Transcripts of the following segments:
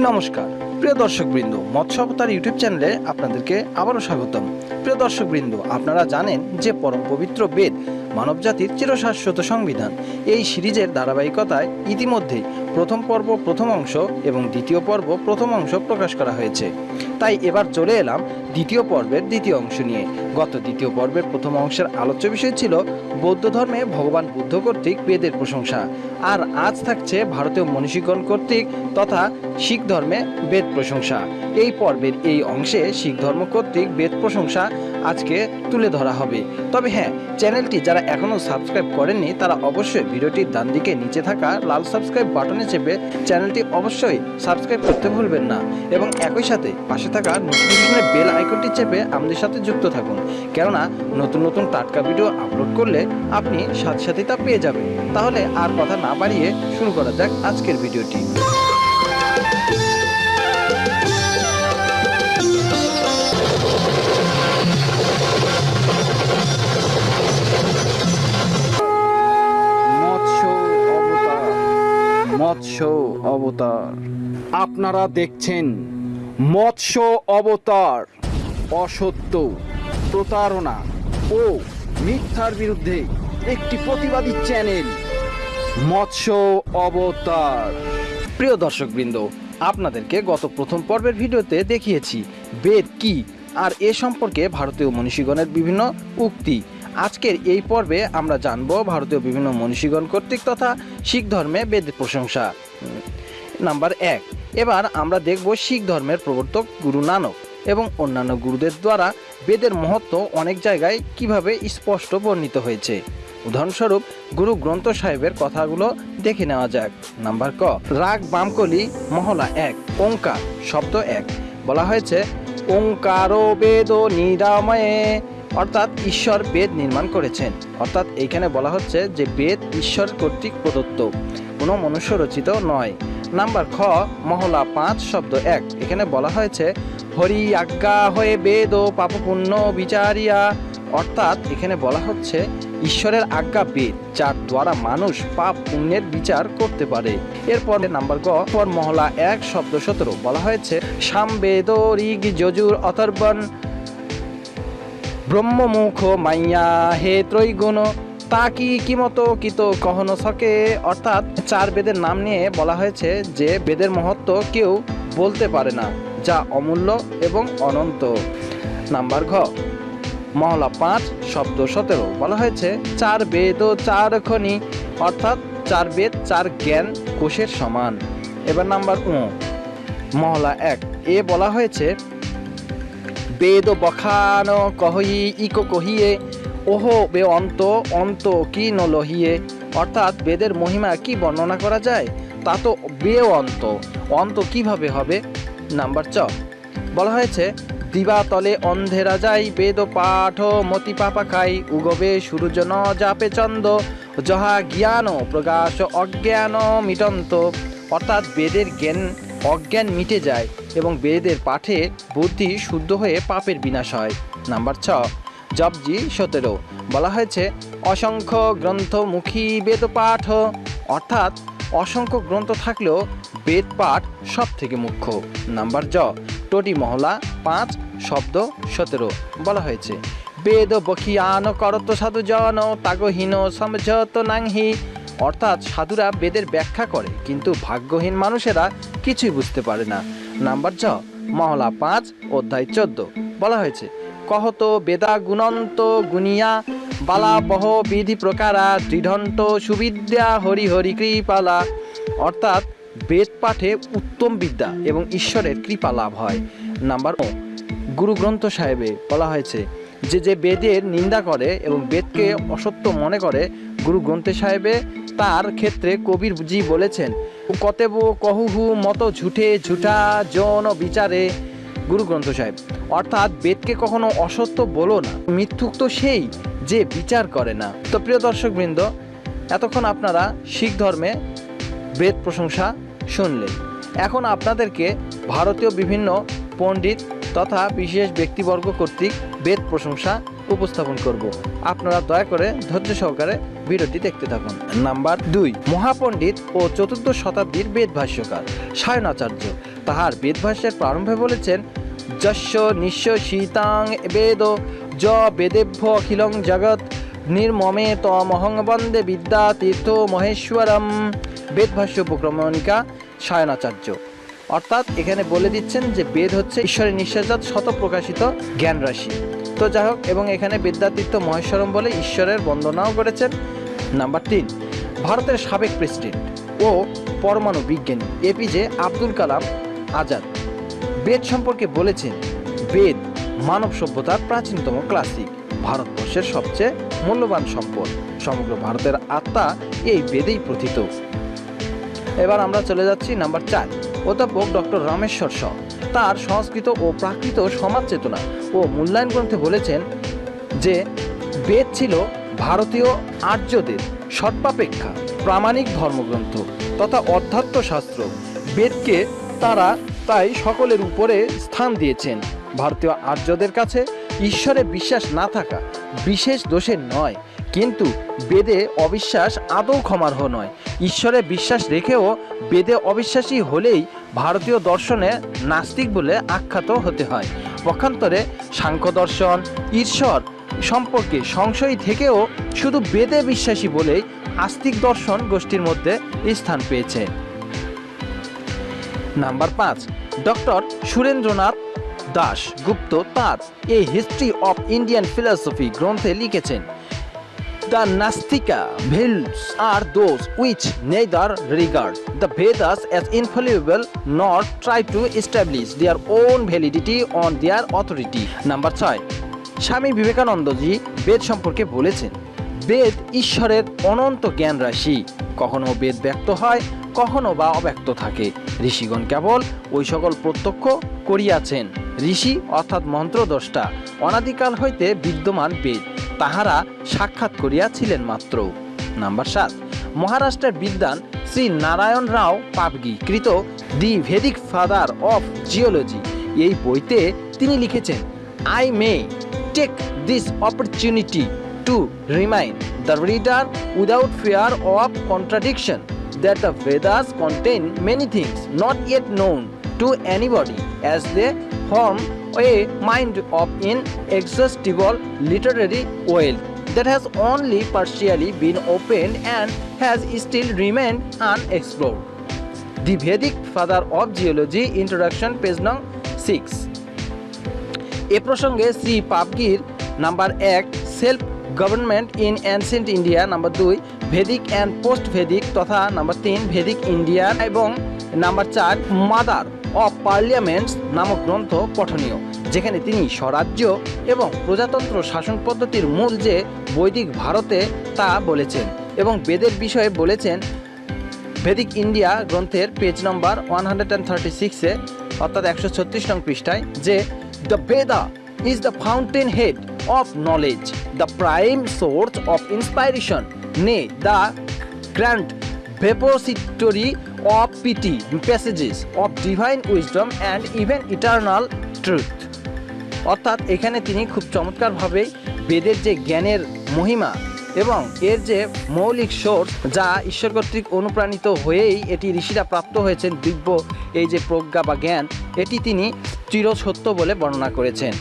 নমস্কার। প্রিয় দর্শকবৃন্দ, মৎস্য অবতার ইউটিউব চ্যানেলে আপনাদেরকে আবারও স্বাগতম। প্রিয় দর্শকবৃন্দ, আপনারা জানেন যে পরম পবিত্র বেদ মানবজাতির চিরশাশ্বত সংবিধান। এই সিরিজের ধারাবাহিকতায় ইতিমধ্যে প্রথম পর্ব প্রথম অংশ এবং দ্বিতীয় পর্ব প্রথম অংশ প্রকাশ করা হয়েছে। তাই এবার চলে এলাম দ্বিতীয় পর্বের দ্বিতীয় অংশ নিয়ে। গত দ্বিতীয় পর্বের প্রথম অংশের আলোচ্য বিষয় ছিল বৌদ্ধ ধর্মে ভগবান বুদ্ধ কর্তৃক বেদের প্রশংসা। আর আজ থাকছে ভারতীয় মনীষীগণ কর্তৃক তথা শিখ ধর্মে বেদ প্রশংসা। এই পর্বের এই অংশে শিখ ধর্ম কর্তৃক বেদ প্রশংসা আজকে তুলে ধরা হবে। তবে হ্যাঁ চ্যানেলটি যারা এখনও সাবস্ক্রাইব করেননি, তারা অবশ্যই ভিডিওটির ডান দিকে নিচে থাকা লাল সাবস্ক্রাইব বাটনে চেপে চ্যানেলটি অবশ্যই সাবস্ক্রাইব করতে ভুলবেন না। এবং একই সাথে পাশে থাকা নোটিফিকেশনের বেল আইকনটি চেপে আমাদের সাথে যুক্ত থাকুন। কেননা, নতুন নতুন টাটকা ভিডিও আপলোড করলে আপনি সাথে সাথে তা পেয়ে যাবেন। তাহলে আর কথা না বাড়িয়ে শুরু করা যাক আজকের ভিডিওটি মৎস্য অবতার। আপনারা দেখছেন মৎস্য অবতার, অসত্য, প্রতারণা ও মিথ্যার বিরুদ্ধে একটি প্রতিবাদী চ্যানেল, মৎস্য অবতার। প্রিয় দর্শকবৃন্দ, আপনাদেরকে গত প্রথম পর্বের ভিডিওতে দেখিয়েছি বেদ কি আর এ সম্পর্কে ভারতীয় মনীষীগণের বিভিন্ন উক্তি। আজকের এই পর্বে আমরা জানব ভারতীয় বিভিন্ন মনীষীগণ কর্তৃক তথা শিখ ধর্মে বেদ প্রশংসা। নাম্বার এক এবার আমরা দেখব শিখ ধর্মের প্রবর্তক গুরু নানক এবং অন্যান্য গুরুদের দ্বারা বেদের মহত্ব অনেক জায়গায় কীভাবে স্পষ্ট বর্ণিত হয়েছে। উদাহরণস্বরূপ, গুরু গ্রন্থ সাহেবের কথাগুলো দেখে নেওয়া যাক। নাম্বার ক, রাগ বামকলি, মহলা এক, ওঙ্কার, শব্দ এক। বলা হয়েছে, ওঙ্কার বেদ নিরাময়ে অর্থাৎ ঈশ্বর বেদ নির্মাণ করেছেন। অর্থাৎ এইখানে বলা হচ্ছে যে বেদ ঈশ্বর কর্তৃক প্রদত্ত, কোনো মনুষ্য রচিত নয়। নাম্বার খ, মহলা পাঁচ, শব্দ এক। এখানে বলা হয়েছে, হরি আজ্ঞা হয়ে বেদ ও পাপপুণ্য বিচারিয়া। অর্থাৎ এখানে বলা হচ্ছে, ঈশ্বরের আজ্ঞা বেদ, যার দ্বারা মানুষ পাপ পুণ্যের বিচার করতে পারে। এরপর নাম্বার গ পর মহলা এক, শব্দ সতেরো। বলা হয়েছে, সাম বেদ ঋগ যজুর অথর্বণ। ব্রহ্মমুখ মাইয়া হে ত্রৈগুণ, তা কি কিমত কিত কহন সকে অর্থাৎ চার বেদের নাম নিয়ে বলা হয়েছে যে বেদের মহত্ব কেউ বলতে পারে না, যা অমূল্য এবং অনন্ত। নাম্বার ঘ, মহলা পাঁচ, শব্দ সতেরো। বলা হয়েছে, চার বেদ ও চার খনি, অর্থাৎ চার বেদ, চার জ্ঞান কোষের সমান। এবার নাম্বার উ, মহলা এক। এ বলা হয়েছে বেদ বখান কহি, ইকো কহিয়ে, ওহো বে অন্ত অন্ত কি ন লহিয়ে অর্থাৎ বেদের মহিমা কি বর্ণনা করা যায়? তা তো বে অন্ত। অন্ত কীভাবে হবে? নাম্বার চ। বলা হয়েছে দিবাতলে অন্ধেরা যাই বেদ পাঠ, মতি পাপা খাই, উগবে সূর্য ন জাপে চন্দ, যাহা জ্ঞান প্রকাশ অজ্ঞান মিটন্ত। অর্থাৎ বেদের জ্ঞান অজ্ঞান মিটে যায় এবং বেদের পাঠে বুদ্ধি শুদ্ধ হয়ে পাপের বিনাশ হয়। নাম্বার ছ জবজি সতেরো, বলা হয়েছে, অসংখ্য গ্রন্থমুখী বেদ পাঠ অর্থাৎ অসংখ্য গ্রন্থ থাকলেও বেদ পাঠ সব থেকে মুখ্য। নাম্বার জ টোটি মহলা পাঁচ, শব্দ সতেরো, বলা হয়েছে, বেদ বখিয়ান করত সাধু জন তাগহীন সমঝত নাংহি অর্থাৎ সাধুরা বেদের ব্যাখ্যা করে, কিন্তু ভাগ্যহীন মানুষেরা কিছুই বুঝতে পারে না। নাম্বার ছ, মহলা পাঁচ, অধ্যায় চোদ্দ। বলা হয়েছে, কহত বেদা গুণন্ত গুনিয়া বালা বহ বিধি প্রকারা, দৃঢ়ন্ত সুবিদ্যা হরি হরি কৃপালা। অর্থাৎ বেদ পাঠে উত্তম বিদ্যা এবং ঈশ্বরের কৃপা লাভ হয়। নাম্বার ও গুরু গ্রন্থ সাহেবে বলা হয়েছে, যে যে বেদের নিন্দা করে এবং বেদকে অসত্য মনে করে গুরু গ্রন্থ সাহেবে তার ক্ষেত্রে কবির জি বলেছেন, কতেব কহুহু মত ঝুঠে ঝুঠা যৌন বিচারে। গুরু গ্রন্থ সাহেব, অর্থাৎ বেদকে কখনো অসত্য বলো না, মিথ্যুক তো সেই যে বিচার করে না। তো প্রিয় দর্শকবৃন্দ, এতক্ষণ আপনারা শিখ ধর্মে বেদ প্রশংসা শুনলেন। এখন আপনাদেরকে ভারতীয় বিভিন্ন পণ্ডিত তথা বিশেষ ব্যক্তিবর্গ কর্তৃক বেদ প্রশংসা উপস্থাপন করব। আপনারা দয়া করে ধৈর্য সহকারে ভিডিওটি দেখতে থাকুন। নাম্বার দুই, মহাপণ্ডিত ও চতুর্দশ শতাব্দীর বেদ ভাষ্যকার সায়নাচার্য। তাহার বেদভাষ্যের প্রারম্ভে বলেছেন যস্য নিঃস্ব শীতাং বেদ, য বেদেভ্য অখিলং জগৎ, নির্মমে তমহং বন্দে বিদ্যা তীর্থ মহেশ্বরম। বেদভাষ্য উপক্রমণিকা সায়নাচার্য। অর্থাৎ এখানে বলে দিচ্ছেন যে বেদ হচ্ছে ঈশ্বরের নিঃশ্বাসজাত শত প্রকাশিত জ্ঞান রাশি তো যাই হোক, এবং এখানে বিদ্যাতীর্থ মহেশ্বরম বলে ঈশ্বরের বন্দনাও করেছেন। নাম্বার তিন, ভারতের সাবেক প্রেসিডেন্ট ও পরমাণু বিজ্ঞানী এপিজে আব্দুল কালাম আজাদ। বেদ সম্পর্কে বলেছেন, বেদ মানব সভ্যতার প্রাচীনতম ক্লাসিক ভারতবর্ষের সবচেয়ে মূল্যবান সম্পদ। সমগ্র ভারতের আত্মা এই বেদেই প্রথিত। এবার আমরা চলে যাচ্ছি নাম্বার চার, অধ্যাপক ডক্টর রামেশ্বর শ তার সংস্কৃত ও প্রাকৃত সমাজ চেতনা ও মূল্যায়ন গ্রন্থে বলেছেন যে, বেদ ছিল ভারতীয় আর্যদের সর্বাপেক্ষা প্রামাণিক ধর্মগ্রন্থ তথা অধ্যাত্ম শাস্ত্র বেদকে তারা তাই সকলের উপরে স্থান দিয়েছেন। ভারতীয় আর্যদের কাছে ঈশ্বরে বিশ্বাস না থাকা বিশেষ দোষের নয়, কিন্তু বেদে অবিশ্বাস আদৌ ক্ষমার্হ নয়। ঈশ্বরে বিশ্বাস রেখেও বেদে অবিশ্বাসী হলেই ভারতীয় দর্শনে নাস্তিক বলে আখ্যাত হতে হয়। পক্ষান্তরে সাংখ্য দর্শন ঈশ্বর সম্পর্কে সংশয় থেকেও শুধু বেদে বিশ্বাসী বলেই আস্তিক দর্শন গোষ্ঠীর মধ্যে স্থান পেয়েছে। নাম্বার পাঁচ, ডক্টর সুরেন্দ্রনাথ দাস গুপ্ত তার a history of Indian philosophy গ্রন্থে লিখেছেন the nastika, ভেলস or those which neither regard the Vedas as infallible not try to establish their own validity on their authority number ছয়, স্বামী বিবেকানন্দজি বেদ সম্পর্কে বলেছেন, বেদ ঈশ্বরের অনন্ত জ্ঞান রাশি। কখনো বেদ ব্যক্ত হয় কখনো বা অব্যক্ত থাকে। ঋষিগণ কেবল ওই সকল প্রত্যক্ষ করিয়াছেন। ঋষি অর্থাৎ মন্ত্রদ্রষ্টা, অনাদিকাল হইতে বিদ্যমান বেদ, তাহারা সাক্ষাৎ করিয়াছিলেন মাত্র। নাম্বার সাত, মহারাষ্ট্রের বিদ্বান শ্রী নারায়ণ রাও পাবগি কৃত the Vedic father of geology. এই বইতে তিনি লিখেছেন, I may take this opportunity to remind the reader without fear of contradiction that the Vedas contain many things not yet known to anybody as they form a mind of inexhaustible literary wealth that has only partially been opened and has still remained unexplored. The Vedic Father of Geology Introduction page nong 6 এ প্রসঙ্গে শ্রী পাবগির number এক self government in ancient India number দুই Vedic and post Vedic তথা number তিন Vedic India এবং number চার mother of parliaments নামক গ্রন্থ পঠনীয়, যেখানে তিনি স্বরাজ্য এবং প্রজাতন্ত্র শাসন পদ্ধতির মূল যে বৈদিক ভারতে তা বলেছেন এবং বেদের বিষয়ে বলেছেন ভেদিক ইন্ডিয়া গ্রন্থের page number one hundred and thirty সিক্সে অর্থাৎ একশো ছত্রিশ নং পৃষ্ঠায়, যে the Veda is the fountainhead of knowledge the prime source of inspiration নে the grand repository of pithy passages of divine wisdom and even eternal truth অর্থাৎ এখানে তিনি খুব চমৎকারভাবে বেদের যে জ্ঞানের মহিমা এবং এর যে মৌলিক সোর্স যা ঈশ্বর কর্তৃক অনুপ্রাণিত হয়েই এটি ঋষিরা প্রাপ্ত হয়েছেন দিব্য এই যে প্রজ্ঞা বা জ্ঞান, এটি তিনি চিরসত্য বলে বর্ণনা করেছেন।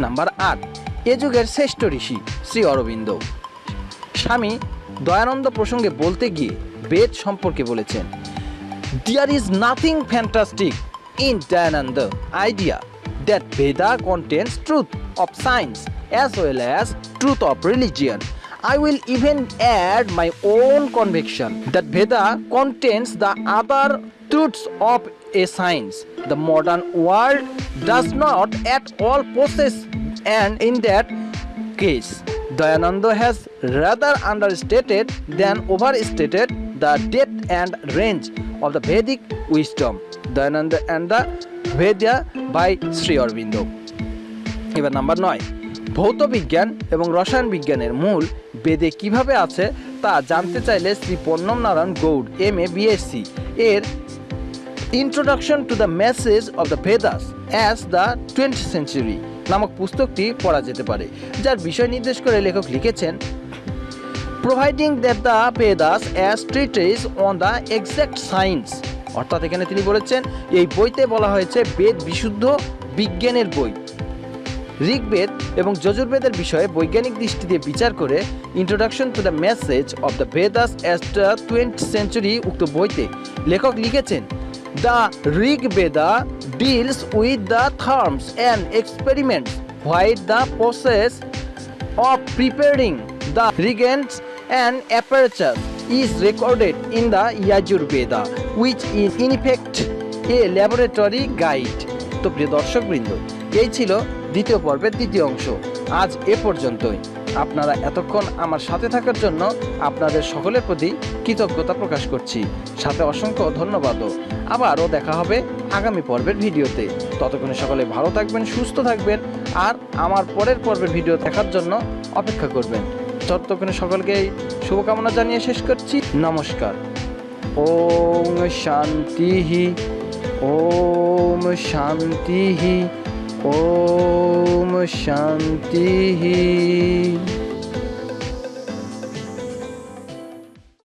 নাম্বার আট এ যুগের শ্রেষ্ঠ ঋষি শ্রী অরবিন্দ। স্বামী দয়ানন্দ প্রসঙ্গে বলতে গিয়ে বেদ সম্পর্কে বলেছেন there is nothing fantastic in Dayananda idea that Veda contents truth of science as well as truth of religion I will even add my own conviction that Veda contents the other truths of a science the modern world does not at all process and in that case Dayananda has rather understated than overstated the depth and range of the Vedic wisdom. Dayananda and the Vedya by Sri Aurobindo. এবার number নয় ভৌত বিজ্ঞান এবং রসায়ন বিজ্ঞানের মূল বেদে কীভাবে আছে তা জানতে চাইলে Shri Pannam Narayan Gaur M A BSc এর introduction to the message of the Vedas as the twenty century নামক পুস্তকটি পড়া যেতে পারে, যার বিষয় নির্দেশ করে লেখক লিখেছেন, providing that the Vedas as treatise on the exact science, অর্থাৎ এখানে তিনি বলেছেন, এই বইতে বলা হয়েছে বেদ বিশুদ্ধ বিজ্ঞানের বই। ঋগ্বেদ এবং যজুর্বেদের বিষয়ে বৈজ্ঞানিক দৃষ্টি দিয়ে বিচার করে introduction to the message of the Vedas as the twenty century উক্ত বইতে লেখক লিখেছেন the Rigveda deals with the theorems and experiments while the process of preparing the reagents and apparatus is recorded in the Yajurveda, which is in effect a laboratory guide. তো প্রিয় দর্শকবৃন্দ এই ছিল দ্বিতীয় পর্বের দ্বিতীয় অংশ আজ এ পর্যন্তই আপনারা এতক্ষণ আমার সাথে থাকার জন্য আপনাদের সকলের প্রতি কৃতজ্ঞতা প্রকাশ করছি। সাথে অসংখ্য ধন্যবাদও। আবারও দেখা হবে আগামী পর্বের ভিডিওতে। ততক্ষণে সকলে ভালো থাকবেন, সুস্থ থাকবেন আর আমার পরের পর্বের ভিডিও দেখার জন্য অপেক্ষা করবেন। ততক্ষণে সকলকে শুভকামনা জানিয়ে শেষ করছি। নমস্কার। ওম শান্তি ওম শান্তি। ॐ शान्तिः